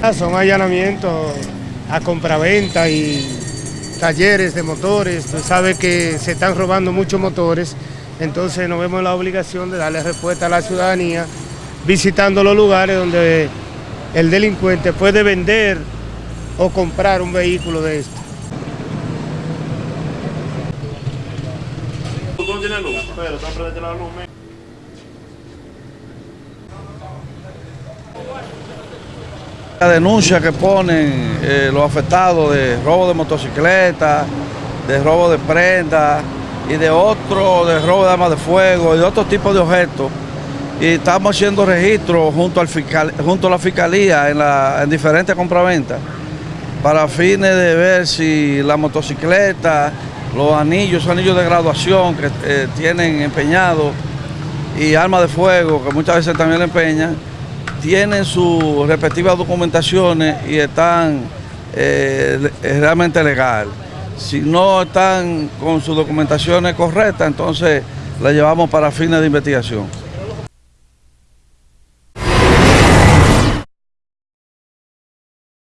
Ah, son allanamientos a compraventa y talleres de motores. Tú sabes que se están robando muchos motores, entonces nos vemos la obligación de darle respuesta a la ciudadanía visitando los lugares donde el delincuente puede vender o comprar un vehículo de esto. La denuncia que ponen eh, los afectados de robo de motocicletas, de robo de prendas y de otro, de robo de armas de fuego y de otro tipo de objetos. Y estamos haciendo registro junto, al fiscal, junto a la fiscalía en, la, en diferentes compraventas para fines de ver si la motocicleta, los anillos, anillos de graduación que eh, tienen empeñados y armas de fuego que muchas veces también le empeñan, tienen sus respectivas documentaciones y están eh, realmente legal. Si no están con sus documentaciones correctas, entonces la llevamos para fines de investigación.